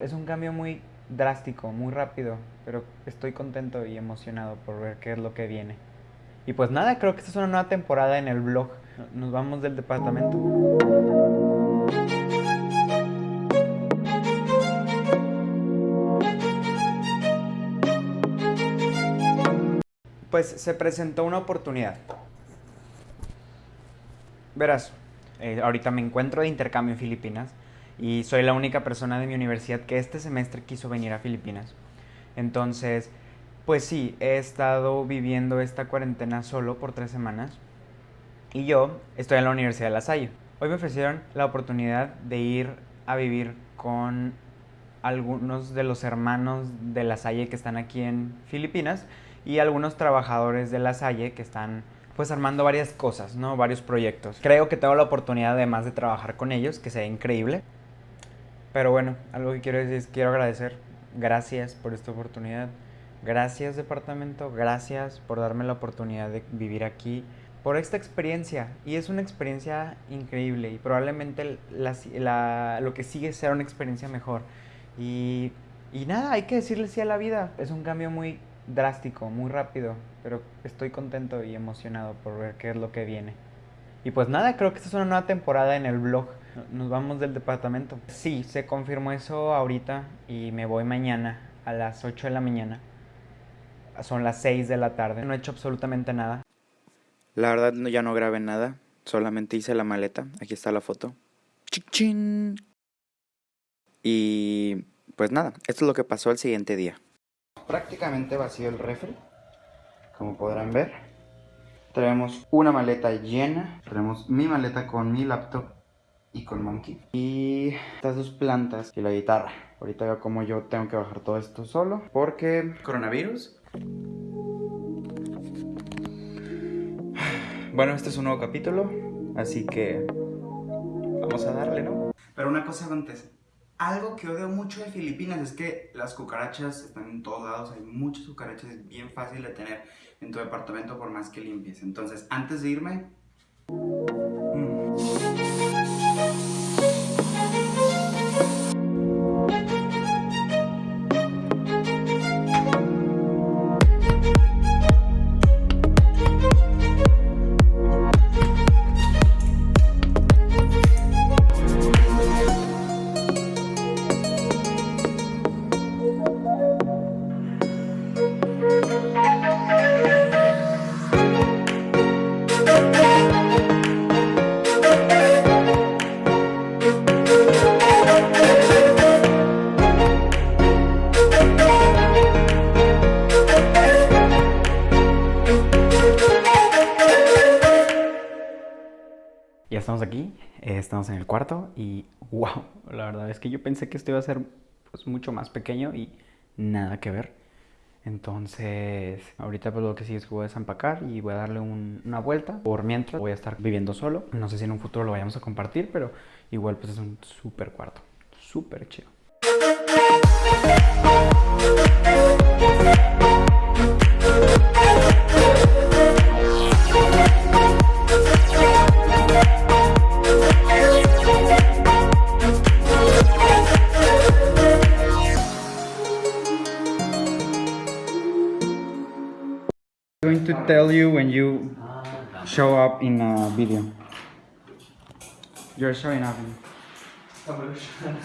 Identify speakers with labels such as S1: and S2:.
S1: Es un cambio muy drástico, muy rápido, pero estoy contento y emocionado por ver qué es lo que viene. Y pues nada, creo que esta es una nueva temporada en el blog. Nos vamos del departamento. Pues se presentó una oportunidad. Verás, eh, ahorita me encuentro de intercambio en Filipinas y soy la única persona de mi universidad que este semestre quiso venir a Filipinas. Entonces, pues sí, he estado viviendo esta cuarentena solo por tres semanas y yo estoy en la Universidad de La Salle. Hoy me ofrecieron la oportunidad de ir a vivir con algunos de los hermanos de La Salle que están aquí en Filipinas y algunos trabajadores de La Salle que están pues armando varias cosas, ¿no? Varios proyectos. Creo que tengo la oportunidad además de trabajar con ellos, que sea increíble. Pero bueno, algo que quiero decir es quiero agradecer. Gracias por esta oportunidad. Gracias departamento, gracias por darme la oportunidad de vivir aquí, por esta experiencia. Y es una experiencia increíble y probablemente lo que sigue será una experiencia mejor. Y, y nada, hay que decirle sí a la vida. Es un cambio muy drástico, muy rápido, pero estoy contento y emocionado por ver qué es lo que viene. Y pues nada, creo que esta es una nueva temporada en el blog. Nos vamos del departamento. Sí, se confirmó eso ahorita y me voy mañana a las 8 de la mañana. Son las 6 de la tarde. No he hecho absolutamente nada.
S2: La verdad ya no grabé nada. Solamente hice la maleta. Aquí está la foto. ¡Chichín! Y pues nada, esto es lo que pasó el siguiente día. Prácticamente vacío el refri, como podrán ver. Tenemos una maleta llena. Tenemos mi maleta con mi laptop y con Monkey. Y estas dos plantas y la guitarra. Ahorita veo como yo tengo que bajar todo esto solo. Porque coronavirus. Bueno, este es un nuevo capítulo. Así que vamos a darle, ¿no? Pero una cosa antes. Algo que odio mucho de Filipinas es que las cucarachas están en todos lados, hay muchas cucarachas, es bien fácil de tener en tu departamento por más que limpies. Entonces, antes de irme... Mm.
S1: Estamos aquí, eh, estamos en el cuarto y wow, la verdad es que yo pensé que esto iba a ser pues, mucho más pequeño y nada que ver. Entonces, ahorita pues lo que sigue es que voy a desempacar y voy a darle una vuelta. Por mientras voy a estar viviendo solo. No sé si en un futuro lo vayamos a compartir, pero igual pues es un súper cuarto, súper chido. Going to tell you when you show up in a video. You're showing up. In...